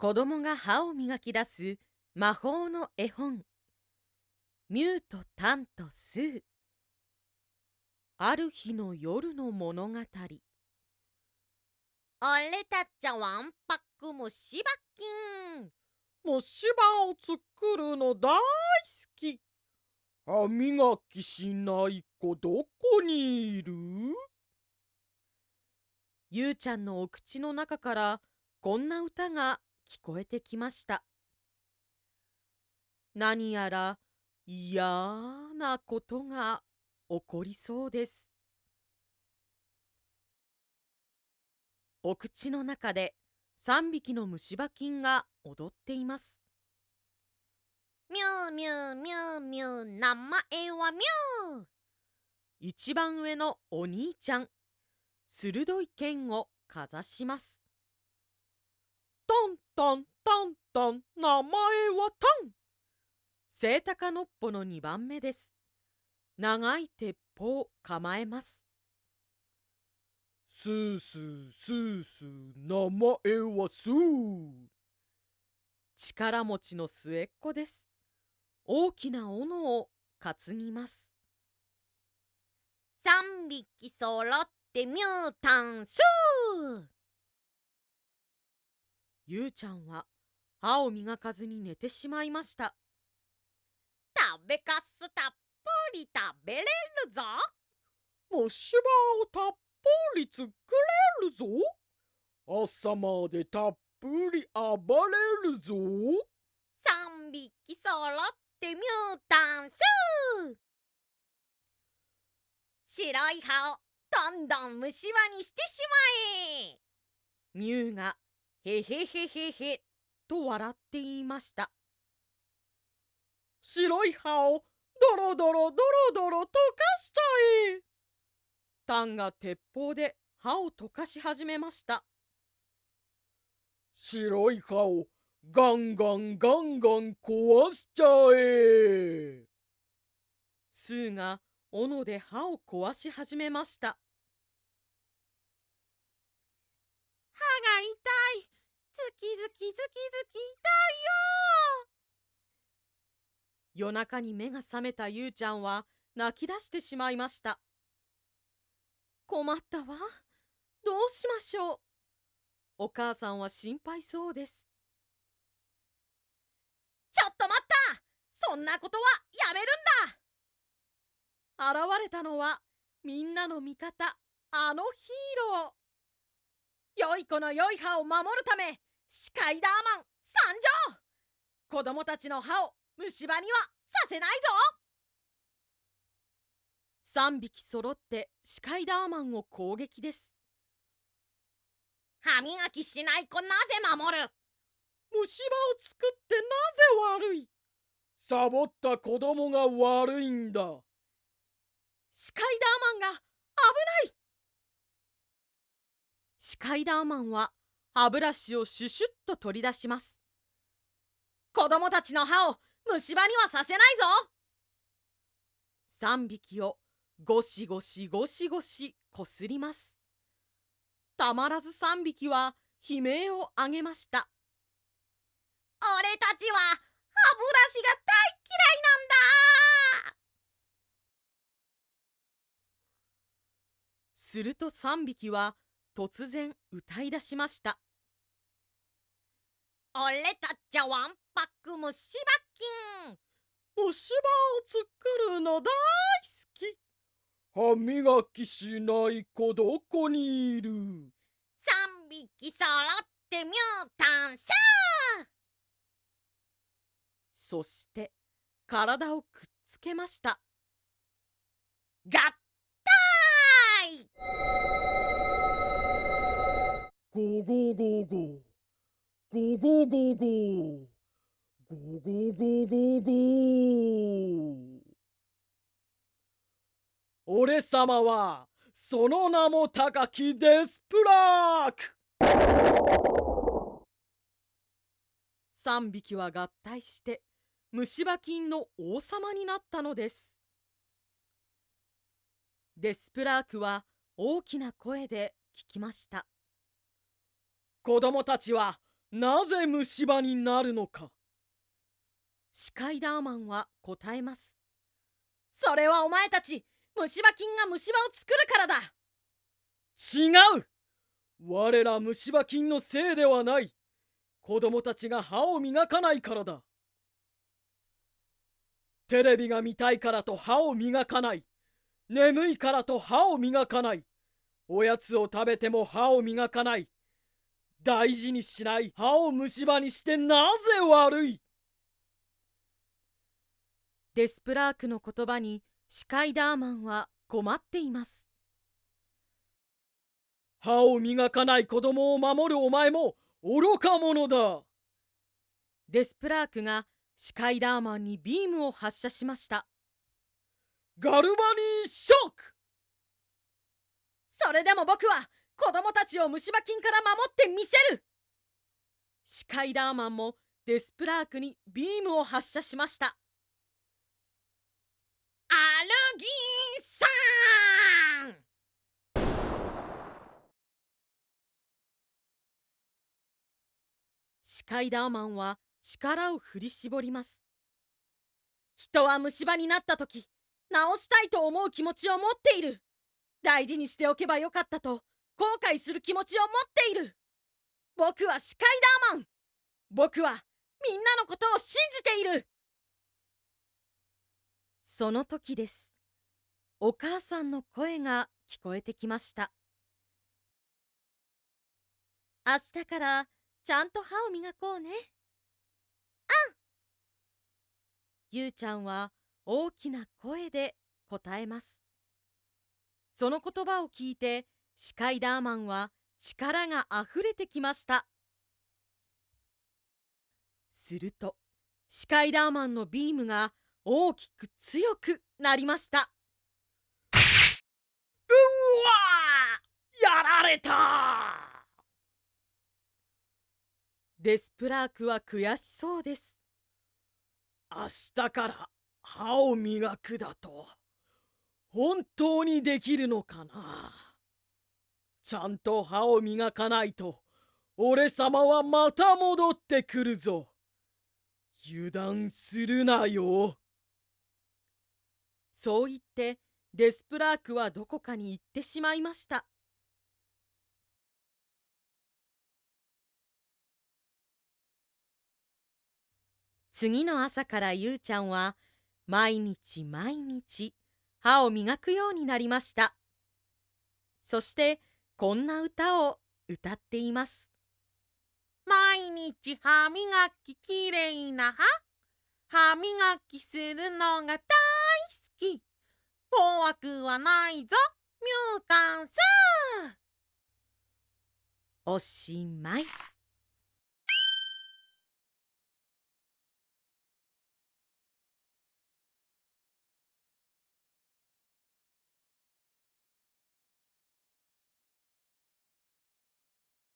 子供が歯を磨き出す魔法の絵本。ミューとタンとスー。ある日の夜の物語。俺たちはわんぱく虫歯菌虫歯を作るの大好き。歯磨きしない子どこにいる？ゆうちゃんのお口の中からこんな歌が聞こえてきました。何やら嫌なことが起こりそうです。お口の中で3匹の虫歯菌が踊っています。ミューミューミューミュー名前はミュー。一番上のお兄ちゃん鋭い剣をかざします。タンタンタンタン名前はタン。セイタカノッポの2番目です。長い鉄砲構えます。スースースースー名前はスー。力持ちの末っ子です。大きな斧を担ぎます。3匹そろってミュータンスーゆうちゃんは歯を磨かずに寝てしまいました。食べかすたっぷり食べれるぞ。虫歯をたっぷり作れるぞ。朝までたっぷり暴れるぞ。3匹そろってミュータンスー白い歯をどんどん虫歯にしてしまえ。ミュウがへへへへへと笑って言いました。白い歯をドロドロドロドロ溶かしちゃえ。タンが鉄砲で歯を溶かし始めました。白い歯をガンガンガンガン壊しちゃえ。スーが斧で歯を壊し始めました歯が痛いズキズキズキズキ痛いよ。夜中に目が覚めたゆうちゃんは泣き出してしまいました。困ったわ。どうしましょう。お母さんは心配そうです。ちょっと待った。そんなことはやめるんだ。現れたのはみんなの味方あのヒーロー。良い子の良い歯を守るためスカイダーマン参上。子供たちの歯を虫歯にはさせないぞ。3匹揃ってスカイダーマンを攻撃です。歯磨きしない子なぜ守る？虫歯を作ってなぜ悪い？サボった子供が悪いんだ。スカイダーマンが危ない。スカイダーマンは歯ブラシをシュシュッと取り出します。子供たちの歯を虫歯にはさせないぞ。3匹をゴシゴシゴシゴシこすります。たまらず3匹は悲鳴を上げました。俺たちは歯ブラシが大嫌いなんだ。すると3匹は突然歌い出しました。俺たちはわんぱく虫歯菌。虫歯を作るの大好き。歯磨きしない子どこにいる。3匹そろってミュータンさそして体をくっつけました。合体。ゴゴゴゴゴゴゴゴゴゴゴゴゴ俺様はその名も高きデスプラーク。3匹は合体して虫歯菌の王様になったのです。デスプラークは大きな声で聞きました。子供たちはなぜ虫歯になるのか。スカイダーマンは答えます。それはお前たち虫歯菌が虫歯を作るからだ。違う。我ら虫歯菌のせいではない。子供たちが歯を磨かないからだ。テレビが見たいからと歯を磨かない。眠いからと歯を磨かない。おやつを食べても歯を磨かない大事にしない歯を虫歯にしてなぜ悪い？デスプラークの言葉にスカイダーマンは困っています。歯を磨かない子供を守るお前も愚か者だ。デスプラークがスカイダーマンにビームを発射しました。ガルバニーショック！それでも僕は子供たちを虫歯菌から守ってみせる。スカイダーマンもデスプラークにビームを発射しました。アルギンさん！スカイダーマンは力を振り絞ります。人は虫歯になった時治したいと思う気持ちを持っている。大事にしておけばよかったと後悔する気持ちを持っている。僕はスカイダーマン。僕はみんなのことを信じている。その時です。お母さんの声が聞こえてきました。明日からちゃんと歯を磨こうね。うん。ゆうちゃんは大きな声で答えます。その言葉を聞いてスカイダーマンは力があふれてきました。するとスカイダーマンのビームが大きく強くなりました。うわやられたデスプラークは悔しそうです。明日から歯を磨くだと本当にできるのかな？ちゃんと歯を磨かないと俺様はまた戻ってくるぞ。油断するなよ。そう言ってデスプラークはどこかに行ってしまいました。次の朝からゆうちゃんは毎日毎日歯を磨くようになりました。そしてこんな歌を歌っています。毎日歯磨ききれいな歯。歯磨きするのが大好き。怖くはないぞ。ミュータンスおしまい